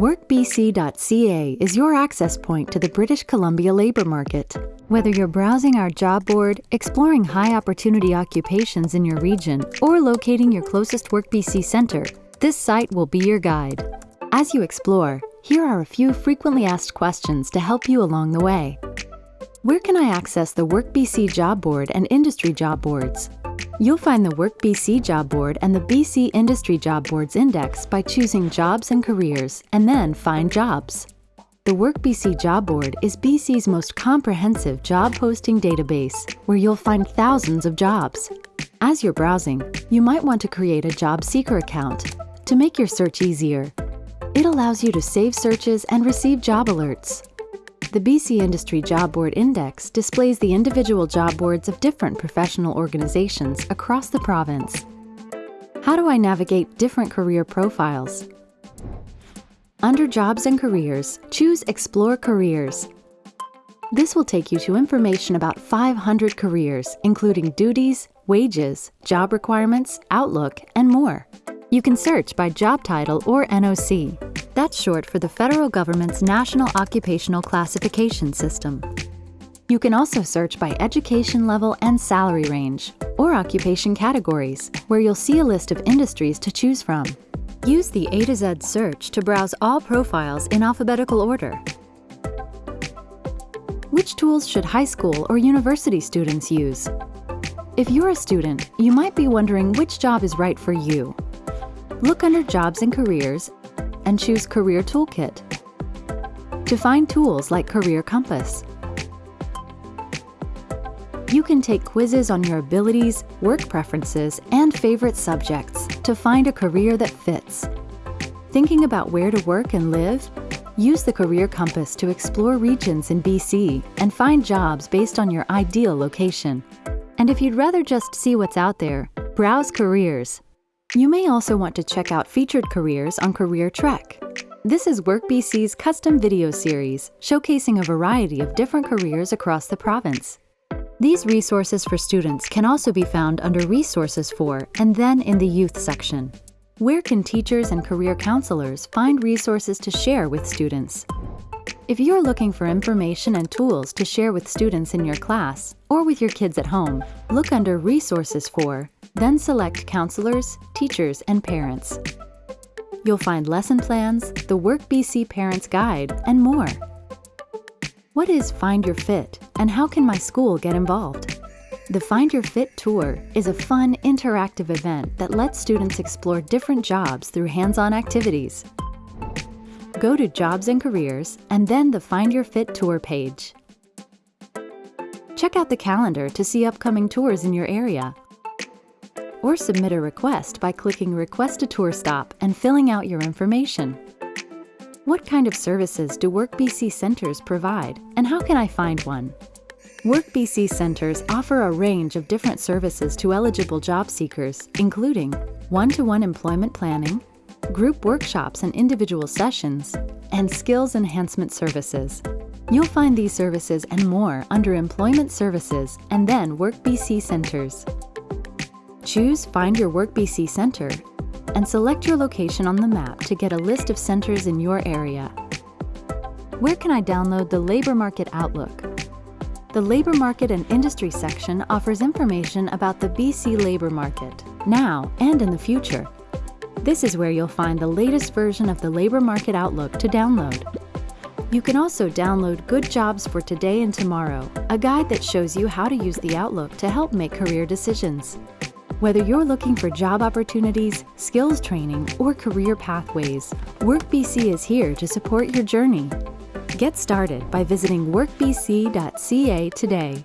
WorkBC.ca is your access point to the British Columbia labour market. Whether you're browsing our job board, exploring high opportunity occupations in your region, or locating your closest WorkBC centre, this site will be your guide. As you explore, here are a few frequently asked questions to help you along the way. Where can I access the WorkBC job board and industry job boards? You'll find the Work BC Job Board and the BC Industry Job Boards index by choosing Jobs and Careers and then Find Jobs. The Work BC Job Board is BC's most comprehensive job posting database where you'll find thousands of jobs. As you're browsing, you might want to create a job seeker account to make your search easier. It allows you to save searches and receive job alerts. The BC Industry Job Board Index displays the individual job boards of different professional organizations across the province. How do I navigate different career profiles? Under Jobs and Careers, choose Explore Careers. This will take you to information about 500 careers, including duties, wages, job requirements, outlook, and more. You can search by job title or NOC. That's short for the federal government's National Occupational Classification System. You can also search by education level and salary range, or occupation categories, where you'll see a list of industries to choose from. Use the A to Z search to browse all profiles in alphabetical order. Which tools should high school or university students use? If you're a student, you might be wondering which job is right for you. Look under Jobs and Careers and choose Career Toolkit. To find tools like Career Compass, you can take quizzes on your abilities, work preferences, and favorite subjects to find a career that fits. Thinking about where to work and live? Use the Career Compass to explore regions in BC and find jobs based on your ideal location. And if you'd rather just see what's out there, browse careers you may also want to check out featured careers on Career Trek. This is WorkBC's custom video series showcasing a variety of different careers across the province. These resources for students can also be found under Resources for and then in the Youth section. Where can teachers and career counselors find resources to share with students? If you're looking for information and tools to share with students in your class or with your kids at home, look under Resources for then select Counselors, Teachers, and Parents. You'll find lesson plans, the Work BC Parents Guide, and more. What is Find Your Fit, and how can my school get involved? The Find Your Fit Tour is a fun, interactive event that lets students explore different jobs through hands-on activities. Go to Jobs and Careers and then the Find Your Fit Tour page. Check out the calendar to see upcoming tours in your area or submit a request by clicking Request a Tour Stop and filling out your information. What kind of services do WorkBC centres provide, and how can I find one? WorkBC centres offer a range of different services to eligible job seekers, including one-to-one -one employment planning, group workshops and individual sessions, and skills enhancement services. You'll find these services and more under Employment Services and then WorkBC Centres. Choose Find Your Work BC Centre and select your location on the map to get a list of centres in your area. Where can I download the Labour Market Outlook? The Labour Market and Industry section offers information about the BC labour market, now and in the future. This is where you'll find the latest version of the Labour Market Outlook to download. You can also download Good Jobs for Today and Tomorrow, a guide that shows you how to use the Outlook to help make career decisions. Whether you're looking for job opportunities, skills training, or career pathways, WorkBC is here to support your journey. Get started by visiting workbc.ca today.